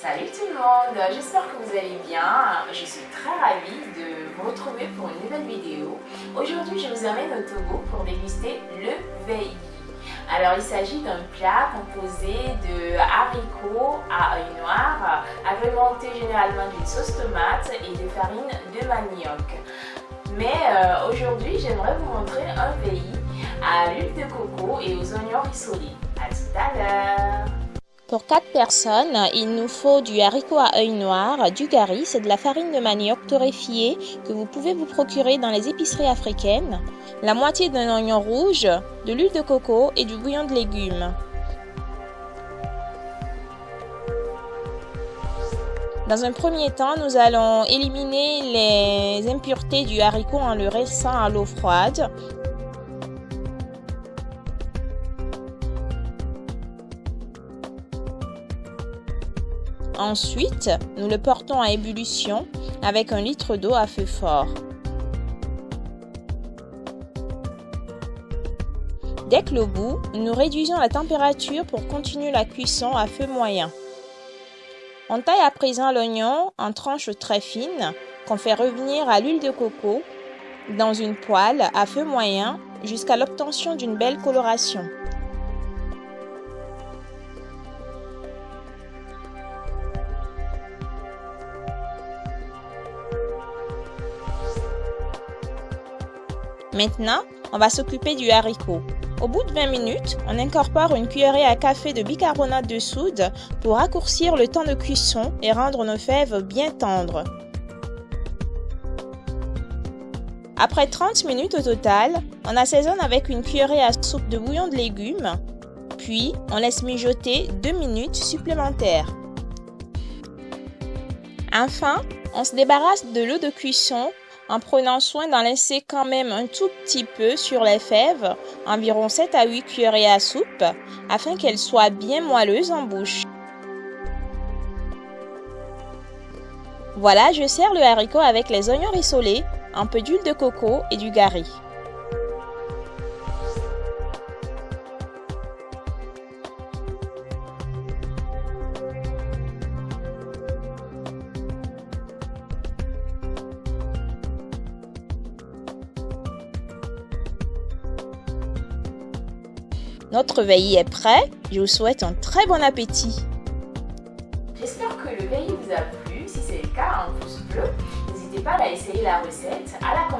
Salut tout le monde, j'espère que vous allez bien. Je suis très ravie de vous retrouver pour une nouvelle vidéo. Aujourd'hui, je vous amène au Togo pour déguster le VI. Alors, il s'agit d'un plat composé de haricots à œil noir, agrémenté généralement d'une sauce tomate et de farine de manioc. Mais euh, aujourd'hui, j'aimerais vous montrer un VI à l'huile de coco et aux oignons rissolés. A tout à l'heure pour 4 personnes, il nous faut du haricot à œil noir, du gari, c'est de la farine de manioc torréfiée que vous pouvez vous procurer dans les épiceries africaines, la moitié d'un oignon rouge, de l'huile de coco et du bouillon de légumes. Dans un premier temps, nous allons éliminer les impuretés du haricot en le restant à l'eau froide. Ensuite, nous le portons à ébullition avec un litre d'eau à feu fort. Dès que l'eau bout, nous réduisons la température pour continuer la cuisson à feu moyen. On taille à présent l'oignon en tranches très fines qu'on fait revenir à l'huile de coco dans une poêle à feu moyen jusqu'à l'obtention d'une belle coloration. Maintenant, on va s'occuper du haricot. Au bout de 20 minutes, on incorpore une cuillerée à café de bicarbonate de soude pour raccourcir le temps de cuisson et rendre nos fèves bien tendres. Après 30 minutes au total, on assaisonne avec une cuillerée à soupe de bouillon de légumes, puis on laisse mijoter 2 minutes supplémentaires. Enfin, on se débarrasse de l'eau de cuisson en prenant soin d'en laisser quand même un tout petit peu sur les fèves, environ 7 à 8 cuillerées à soupe, afin qu'elles soient bien moelleuses en bouche. Voilà, je sers le haricot avec les oignons rissolés, un peu d'huile de coco et du gari. Notre veille est prêt. Je vous souhaite un très bon appétit. J'espère que le veille vous a plu. Si c'est le cas, un pouce bleu. N'hésitez pas à essayer la recette, à la